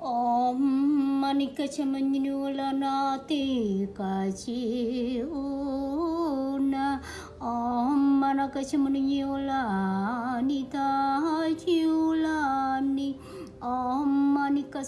Om manika chamanyula nati kachiuna Om manaka chamanyula nita chiulani Om manika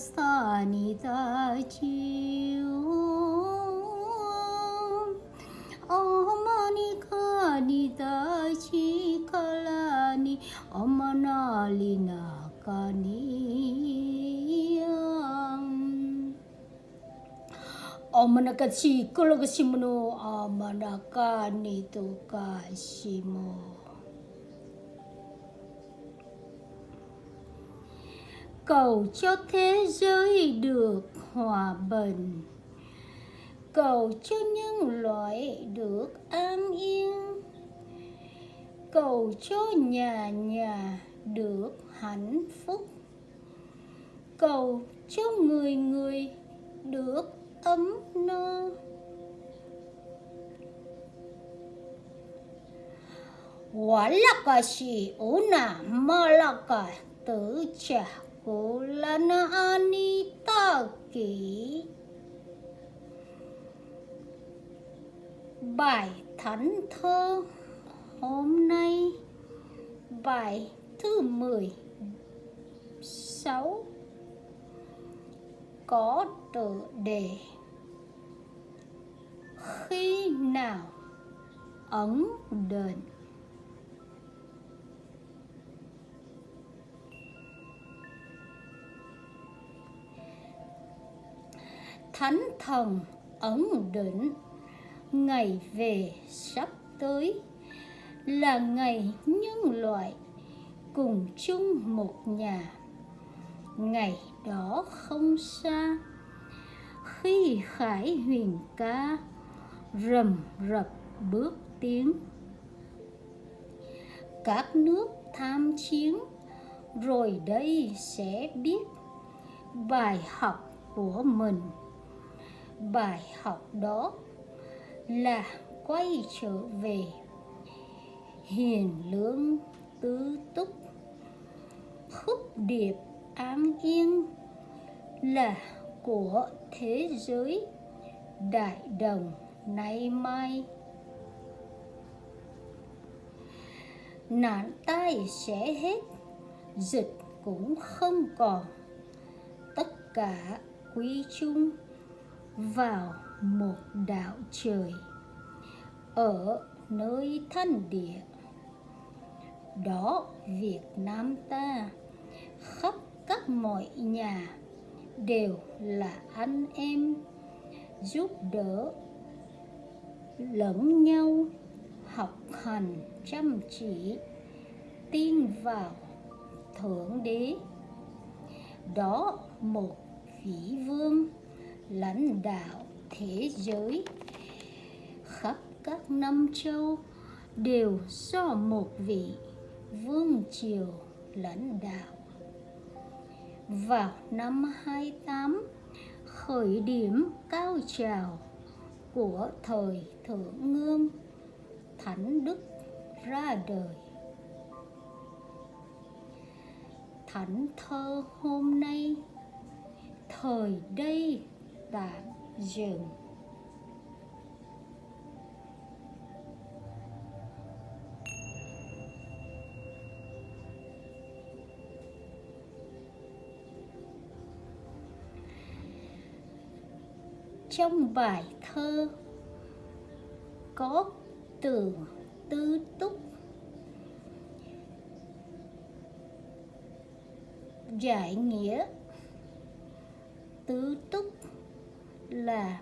Omanakachi nito ka tokashimo Cầu cho thế giới được hòa bình. Cầu cho nhân loại được an yên. Cầu cho nhà nhà được hạnh phúc. Cầu cho người người ấm no Walakashi là malaka tử trả của lana anita kỷ Bài thánh thơ hôm nay Bài thứ 16 có tựa đề. Khi nào? Ẩn đền. Thánh thần ẩn định ngày về sắp tới là ngày nhân loại cùng chung một nhà ngày đó không xa. Khi khải huyền ca rầm rập bước tiến, các nước tham chiến rồi đây sẽ biết bài học của mình. Bài học đó là quay trở về hiền lương tứ túc, khúc điệp an yên là của thế giới đại đồng nay mai. Nạn tai sẽ hết, dịch cũng không còn. Tất cả quy chung vào một đạo trời, ở nơi thân địa. Đó Việt Nam ta, khắp mọi nhà đều là anh em giúp đỡ lẫn nhau, học hành, chăm chỉ, tin vào thượng đế. Đó, một vị vương lãnh đạo thế giới khắp các năm châu đều do một vị vương triều lãnh đạo vào năm 28 khởi điểm cao trào của thời thượng ngương thánh đức ra đời. Thánh thơ hôm nay, thời đây tạm dừng trong bài thơ có từ tư túc. Giải nghĩa tứ túc là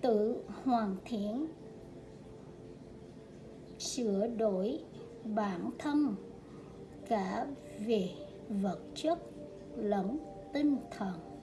tự hoàn thiện, sửa đổi bản thân cả về vật chất lẫn tinh thần.